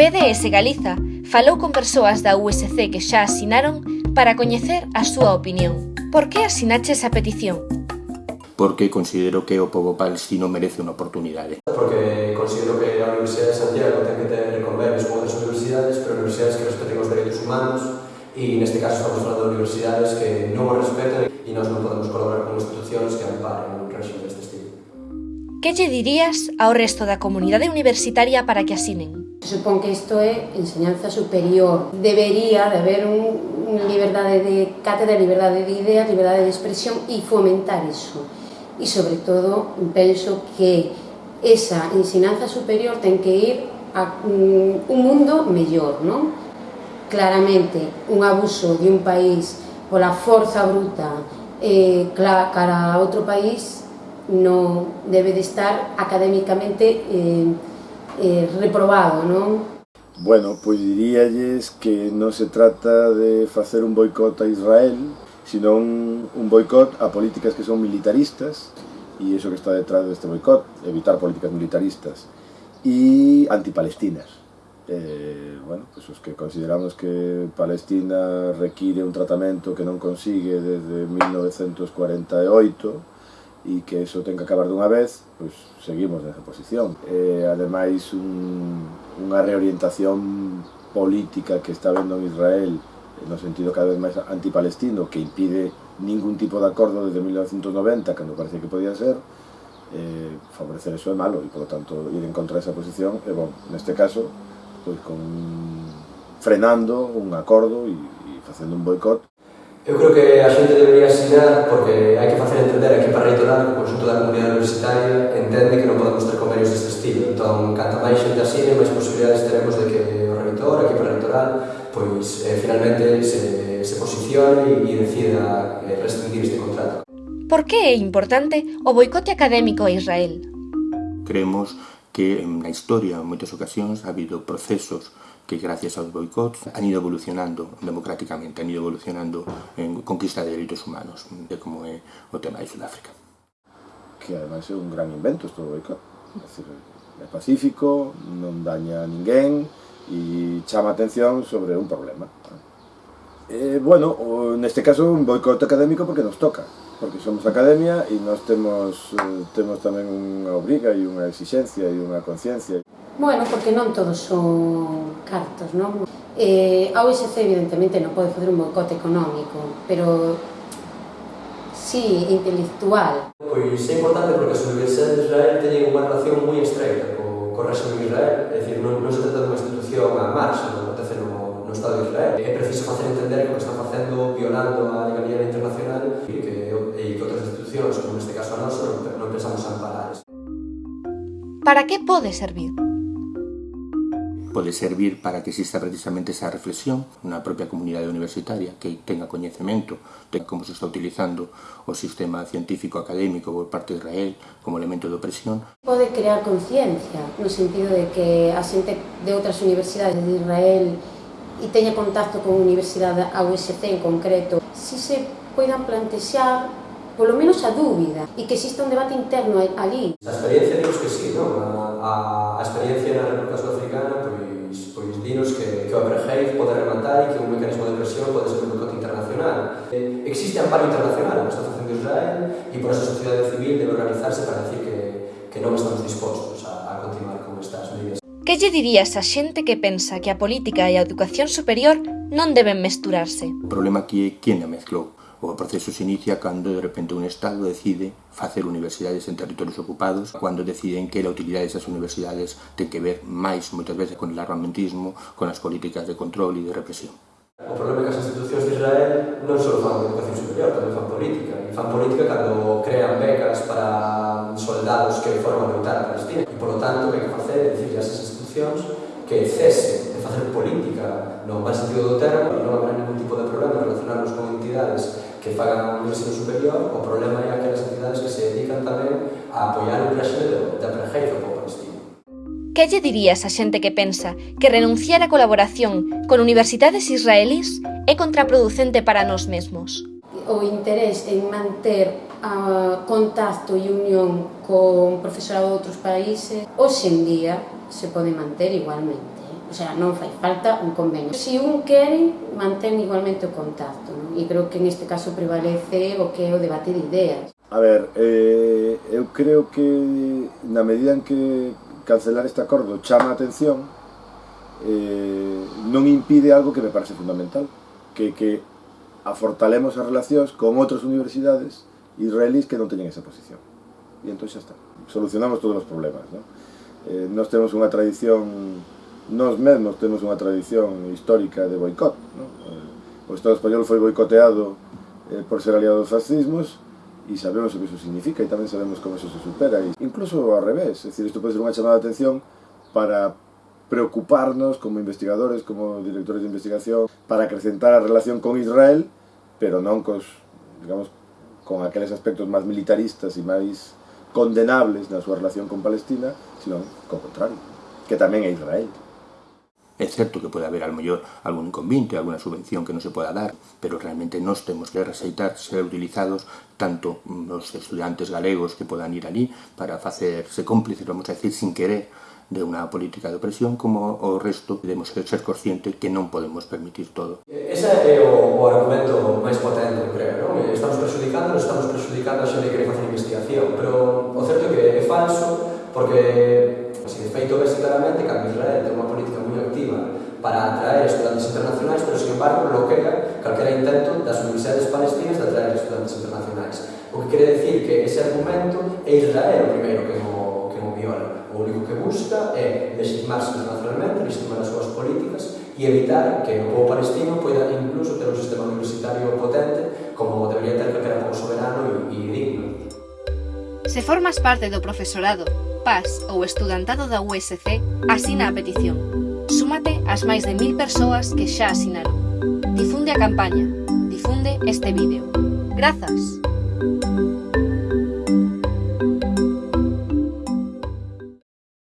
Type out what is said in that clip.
PDS Galiza falou con persoas da USC que xa asinaron para coñecer a súa opinión. Por que asinaches a petición? Porque considero que o povo palestino merece unha oportunidade. Porque considero que a Universidade de Santiago ten que ter convenios con outras universidades, pero universidades que respeten os dereitos humanos, e neste caso estamos falando de universidades que non o respeten e nós non podemos colaborar con institucións que amparen un régimen deste estilo. Que lle dirías ao resto da comunidade universitaria para que asinen? Supón que isto é enseñanza superior. Debería de haber un, liberdade de cátedra, liberdade de ideas, liberdade de expresión e fomentar iso e sobre todo penso que esa ensinanza superior ten que ir a un mundo non? Claramente, un abuso de un país pola forza bruta eh, cara a país non debe de estar académicamente eh, eh, reprobado, non? Bueno, pois diríalles que non se trata de facer un boicot a Israel, sino un, un boicot a políticas que son militaristas, e iso que está detrás deste boicot, evitar políticas militaristas, e antipalestinas. Eh, bueno, pues os que consideramos que Palestina require un tratamento que non consigue desde 1948, e que eso ten que acabar dunha vez, pois seguimos nesa posición. E, ademais, un, unha reorientación política que está vendo en Israel no sentido cada vez máis antipalestino, que impide ningún tipo de acordo desde 1990, cando parecía que podía ser, eh, favorecer eso é malo, e, polo tanto, ir en contra desa posición, e, bon, neste caso, pois con frenando un acordo e, e facendo un boicot Eu creo que a xente debería asinar porque hai que facer entender aquí para reitorar que o consulto da comunidade universitaria entende que non podemos ter convenios deste estilo. Entón, canta máis xente asine, máis posibilidades teremos de que o reitor, a equipa reitoral, pois eh, finalmente se, se posicione e decida eh, restringir este contrato. Por que é importante o boicote académico a Israel? Creemos que na historia en moitas ocasións ha habido procesos que gracias aos boicots han ido evolucionando democráticamente, han ido evolucionando en conquista de dereitos humanos, de como é o tema de Sudáfrica. Que ademais é un gran invento isto do boicot. É, decir, é pacífico, non daña a ninguén e chama atención sobre un problema. Eh, bueno, neste caso un boicot académico porque nos toca porque somos academia e nós temos, eh, temos tamén unha obriga e unha exixencia e unha conciencia. Bueno, porque non todos son cartos, non? Eh, a OSC evidentemente non pode fazer un boicote económico, pero sí, intelectual. Pois é importante porque as universidades de Israel teñen unha relación moi estreita co, co régimen de Israel, é dicir, non, non se trata dunha institución a marxa, non acontece no, no Estado de Israel. É preciso facer entender que o que están facendo violando a Nacional e que, e que outras institucións, como neste caso a nosa, non, non pensamos amparar. Para que pode servir? pode servir para que exista precisamente esa reflexión na propia comunidade universitaria que tenga coñecemento de como se está utilizando o sistema científico académico por parte de Israel como elemento de opresión. Pode crear conciencia no sentido de que a xente de outras universidades de Israel e teña contacto con universidade a UST en concreto, si se poidan plantexar polo menos a dúbida e que exista un debate interno ali. A experiencia dinos que sí, non? A, a, a experiencia na República Sudafricana pois, pois dinos que, que o apartheid pode rematar e que un mecanismo de presión pode ser un boicote internacional. Eh, existe amparo internacional que está facendo Israel e por esa sociedade civil debe organizarse para decir que, que non estamos dispostos a, a continuar con estas medidas. Que lle dirías a xente que pensa que a política e a educación superior non deben mesturarse? O problema aquí é quen a mezclou O proceso se inicia cando de repente un Estado decide facer universidades en territorios ocupados, cando deciden que a utilidade desas universidades ten que ver máis, moitas veces, con o armamentismo, con as políticas de control e de represión. O problema é que as institucións de Israel non só fan educación superior, tamén fan política. E fan política cando crean becas para soldados que foron a lutar a Palestina. E, polo tanto, o que hai que facer é dicirle a esas institucións que cese de facer política no máis sentido do termo e non habrá ningún tipo de problema relacionarnos con entidades que fagan un ensino superior, o problema é aquelas entidades que se dedican tamén a apoiar o proxeto da prenjeira para palestino. Que lle dirías a xente que pensa que renunciar á colaboración con universidades israelís é contraproducente para nós mesmos? O interés en manter a contacto e unión con profesorado de outros países, hoxe en día se pode manter igualmente O sea, non fai falta un convenio. Se si un queren, mantén igualmente o contacto, non? E creo que neste caso prevalece o que é o debate de ideas. A ver, eh, eu creo que na medida en que cancelar este acordo chama a atención, eh, non impide algo que me parece fundamental, que que afortalemos as relacións con outras universidades israelís que non teñen esa posición. E entón xa está. Solucionamos todos os problemas, non? Eh, nós temos unha tradición Nos mesmos temos unha tradición histórica de boicot. No? O Estado español foi boicoteado eh, por ser aliado dos fascismos e sabemos o que iso significa e tamén sabemos como iso se supera. E incluso ao revés, é dicir, isto pode ser unha chamada de atención para preocuparnos como investigadores, como directores de investigación, para acrecentar a relación con Israel, pero non cos, digamos, con aqueles aspectos máis militaristas e máis condenables na súa relación con Palestina, sino co contrario, que tamén é Israel. É certo que pode haber ao mellor algún inconvinte, alguna subvención que non se poda dar, pero realmente nós temos que receitar ser utilizados tanto mm, os estudantes galegos que podan ir ali para facerse cómplices, vamos a decir, sin querer, de unha política de opresión como o resto debemos ser conscientes que non podemos permitir todo. Eh, ese é eh, o, o argumento máis potente, creo, non? Eh, estamos perjudicando, estamos perjudicando a xente que quere facer investigación, pero o certo é que é falso porque embargo, bloquea calquera intento das universidades palestinas de atraer estudantes internacionais. O que quere decir que ese argumento é Israel o primeiro que o, que o viola. O único que busca é legitimarse internacionalmente, legitimar as súas políticas e evitar que o povo palestino poida incluso ter un sistema universitario potente como debería ter calquera povo soberano e, e digno. Se formas parte do profesorado, PAS ou estudantado da USC, asina a petición. Súmate ás máis de mil persoas que xa asinaron. Difunde a campaña. Difunde este vídeo. Grazas!